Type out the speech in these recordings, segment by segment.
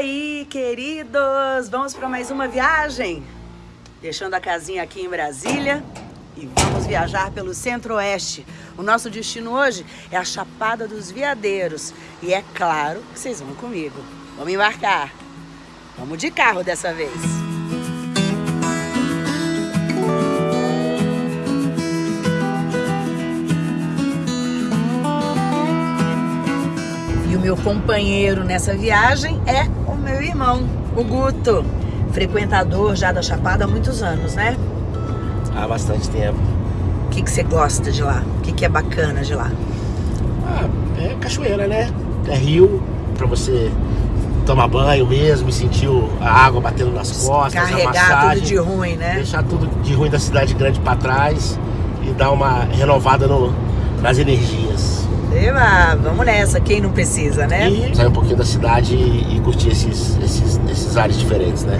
Oi, queridos! Vamos para mais uma viagem? Deixando a casinha aqui em Brasília e vamos viajar pelo Centro-Oeste. O nosso destino hoje é a Chapada dos Veadeiros. E é claro que vocês vão comigo. Vamos embarcar. Vamos de carro dessa vez. E o meu companheiro nessa viagem é meu irmão, o Guto. Frequentador já da Chapada há muitos anos, né? Há bastante tempo. O que, que você gosta de lá? O que, que é bacana de lá? Ah, é cachoeira, né? É rio pra você tomar banho mesmo e sentir a água batendo nas costas, Carregar a massagem, tudo de ruim, né? deixar tudo de ruim da cidade grande pra trás e dar uma renovada no, nas energias. Eba, vamos nessa, quem não precisa, né? E sair um pouquinho da cidade e, e curtir esses, esses, esses ares diferentes, né?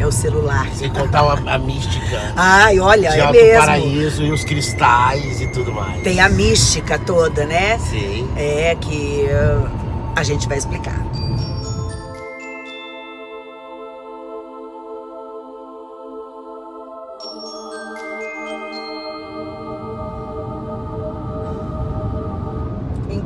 É o celular. Sem contar a, a mística Ai, olha, de é mesmo. Paraíso e os cristais e tudo mais. Tem a mística toda, né? Sim. É que uh, a gente vai explicar.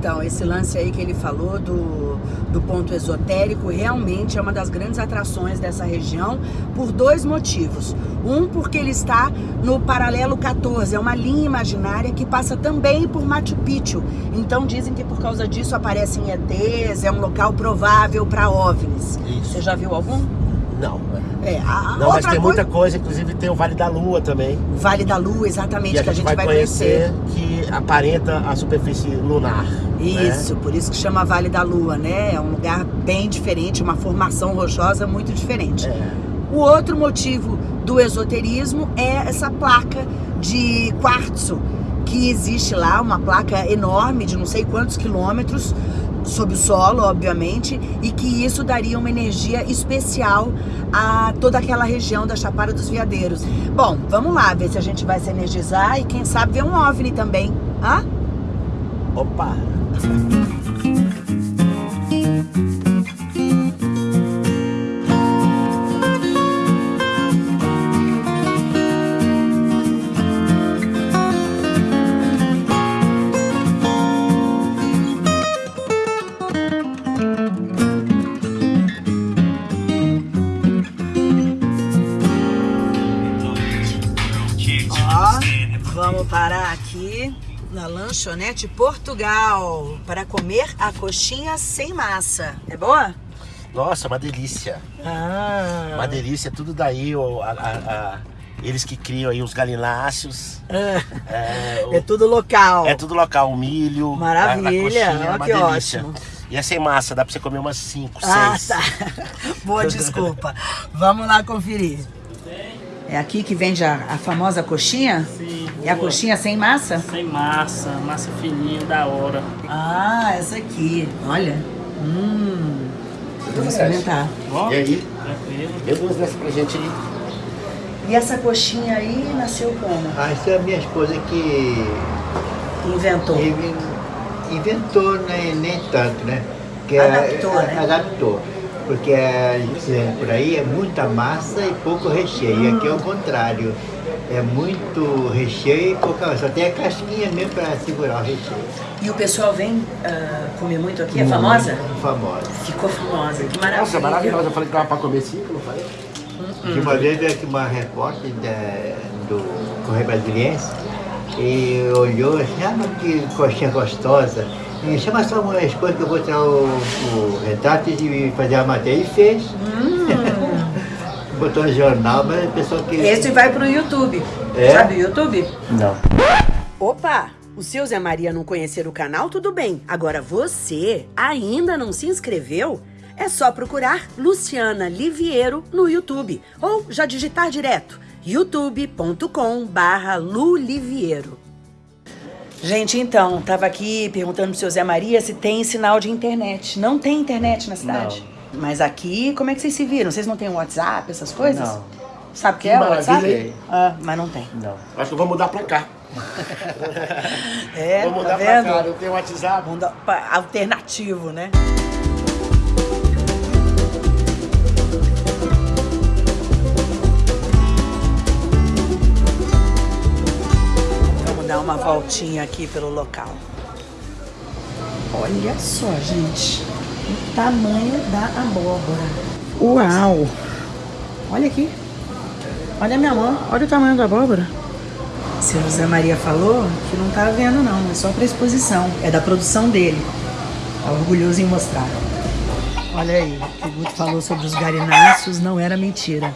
Então, esse lance aí que ele falou do, do ponto esotérico realmente é uma das grandes atrações dessa região por dois motivos. Um, porque ele está no paralelo 14, é uma linha imaginária que passa também por Machu Picchu. Então dizem que por causa disso aparecem ETs, é um local provável para OVNIs. Isso. Você já viu algum? Não. É, a Não, mas tem coisa- muita coisa, inclusive tem o Vale da Lua também. Vale da Lua, exatamente, que a gente, vai, conhecer, que aparenta a superfície lunar. né? Isso, por isso que chama Vale da Lua, né? É um lugar bem diferente, uma formação rochosa muito diferente. É. O outro motivo do esoterismo é essa placa de quartzo que existe lá, uma placa enorme de não sei quantos quilômetros sob o solo, obviamente, e que isso daria uma energia especial a toda aquela região da Chapada dos Veadeiros. Bom, vamos lá ver se a gente vai se energizar e quem sabe ver um OVNI também. Hã? Opa! lanchonete Portugal para comer a coxinha sem massa. É boa? Nossa, uma delícia. Ah, Uma delícia, tudo daí, a- a- a- eles que criam aí os galináceos. É, o- é tudo local. é tudo local, o milho. Maravilha, a, coxinha, ó, que delícia. ótimo. E é sem massa, dá pra você comer umas 5, 6. Ah, tá. Boa desculpa. Vamos lá conferir. É aqui que vende a, a famosa coxinha? Sim, É a coxinha sem massa? Sem massa, massa fininha, da hora. Ah, essa aqui. Olha. Hum. Vou experimentar. E aí? tranquilo. Dê duas dessas pra gente aí. E essa coxinha aí nasceu como? Ah, isso é a minha esposa que Inventou. inven- inventou, né, nem tanto, né? Que Adaptou, é, né? Adaptou. Porque a gente vê por aí é muita massa e pouco recheio. E aqui é o contrário. É muito recheio e pouca Só tem a casquinha mesmo para segurar o recheio. E o pessoal vem ah, comer muito aqui? É famosa? Muito famosa. Ficou famosa. Que maravilha. Nossa, maravilhosa. Eu falei que dava pra comer 5, não falei? De uma vez veio aqui uma repórter da- do Correio Brasiliense e olhou assim, ah, mas que coxinha gostosa. E chama só uma esposa que eu vou tirar o, o retrato e fazer a matéria. E fez. Botou no jornal, mas o pessoal que. Esse vai pro YouTube. É? Sabe o YouTube? Não. Opa! O seu Zé Maria não conhecer o canal, tudo bem. Agora você ainda não se inscreveu? É só procurar Luciana Liviero no YouTube ou já digitar direto youtube.com barra luliviero. Gente, então, tava aqui perguntando pro seu Zé Maria se tem sinal de internet. Não tem internet na cidade? Mas aqui, como é que vocês se viram? Vocês não têm WhatsApp, essas coisas? Não. Sabe o que, Que é o maravilha, WhatsApp? Ah, mas não tem. Não. Acho que eu vou mudar pra cá. É, Vou mudar tá pra vendo? cá, não tem WhatsApp. Mundo alternativo, né? Vamos dar uma voltinha aqui pelo local. Olha só, gente. O tamanho da abóbora. Uau! Olha aqui. Olha a minha mão. Olha o tamanho da abóbora. Seu José Maria falou que não tá vendo não, é só para exposição. É da produção dele. Tá orgulhoso em mostrar. Olha aí, o que o Guto falou sobre os garináceos não era mentira.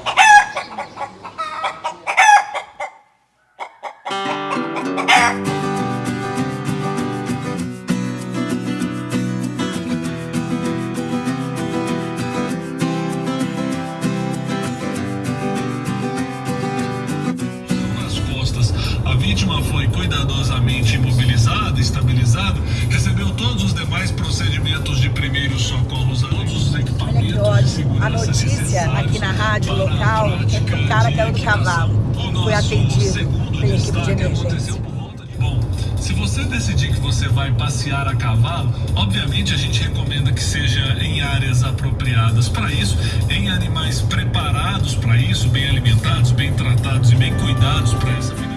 A notícia aqui na rádio local é que o cara caiu do cavalo. Foi atendido pela equipe de emergência. se você decidir que você vai passear a cavalo, obviamente a gente recomenda que seja em áreas apropriadas para isso, em animais preparados para isso, bem alimentados, bem tratados e bem cuidados para essa.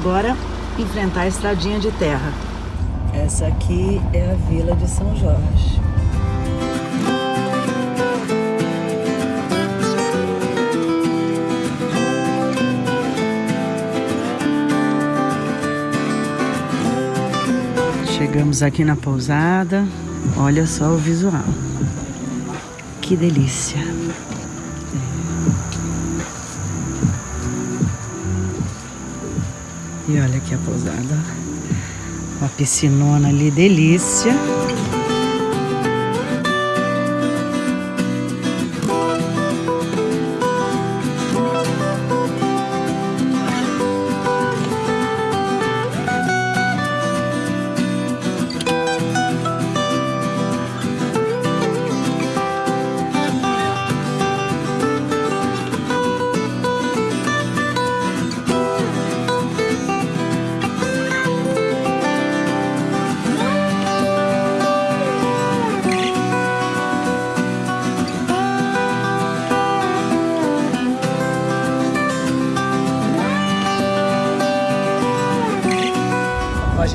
Agora, enfrentar a estradinha de terra. Essa aqui é a Vila de São Jorge. Chegamos aqui na pousada. Olha só o visual. Que delícia. E olha aqui a pousada. Uma piscinona ali, delícia.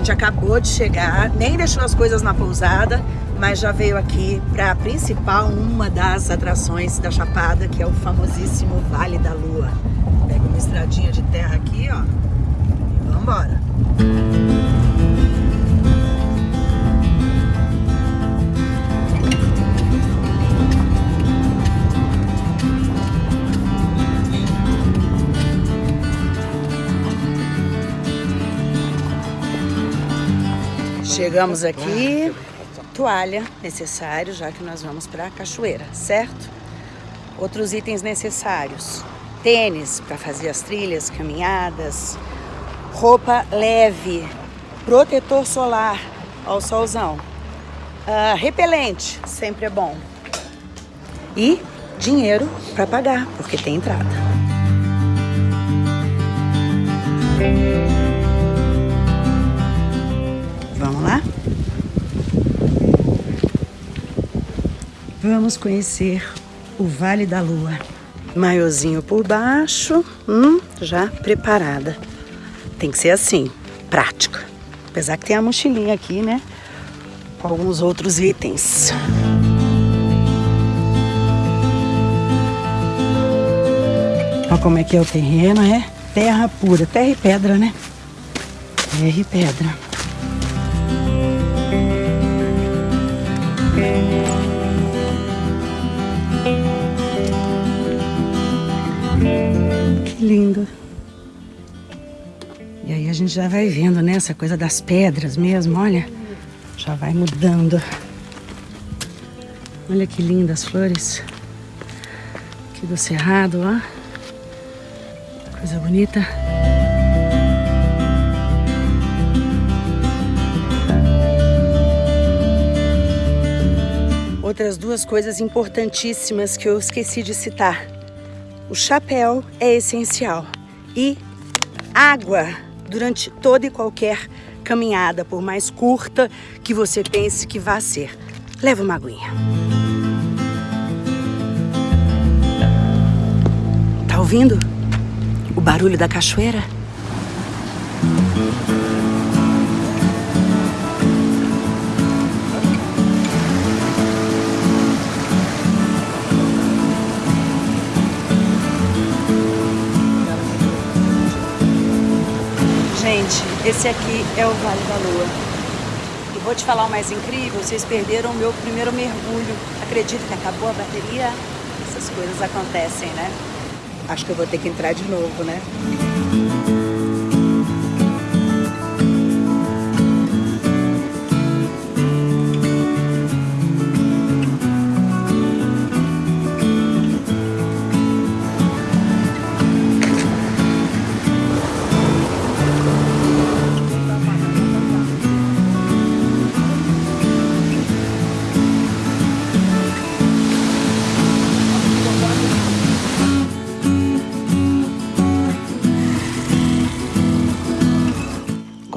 Gente acabou de chegar, nem deixou as coisas na pousada, mas já veio aqui para a principal, uma das atrações da Chapada, que é o famosíssimo Vale da Lua. Pega uma estradinha de terra aqui, ó, e vambora. Chegamos aqui, toalha necessário, já que nós vamos para a cachoeira, certo? Outros itens necessários: tênis para fazer as trilhas, caminhadas, roupa leve, protetor solar. Ao solzão, ah, repelente, sempre é bom, e dinheiro para pagar, porque tem entrada. Vamos lá? Vamos conhecer o Vale da Lua. Maiozinho por baixo, hum, já preparada. Tem que ser assim, prática. Apesar que tem a mochilinha aqui, né? Com alguns outros itens. Olha como é que é o terreno, é terra pura, terra e pedra, né? Terra e pedra. Que lindo. E aí a gente já vai vendo, né? Essa coisa das pedras mesmo, olha. Já vai mudando. Olha que lindas flores. Aqui do cerrado, ó. Coisa bonita. Outras duas coisas importantíssimas que eu esqueci de citar. O chapéu é essencial e água durante toda e qualquer caminhada, por mais curta que você pense que vá ser. Leva uma aguinha. Tá ouvindo o barulho da cachoeira? Gente, esse aqui é o Vale da Lua. E vou te falar o mais incrível, vocês perderam o meu primeiro mergulho. Acredito que acabou a bateria? Essas coisas acontecem, né? Acho que eu vou ter que entrar de novo, né?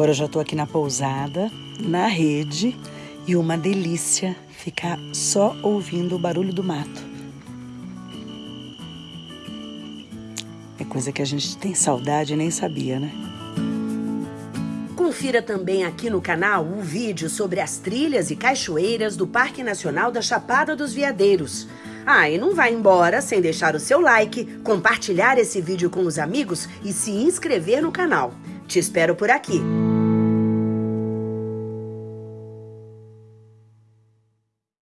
Agora eu já tô aqui na pousada, na rede, e uma delícia ficar só ouvindo o barulho do mato. É coisa que a gente tem saudade e nem sabia, né? Confira também aqui no canal o vídeo sobre as trilhas e cachoeiras do Parque Nacional da Chapada dos Veadeiros. Ah, e não vai embora sem deixar o seu like, compartilhar esse vídeo com os amigos e se inscrever no canal. Te espero por aqui.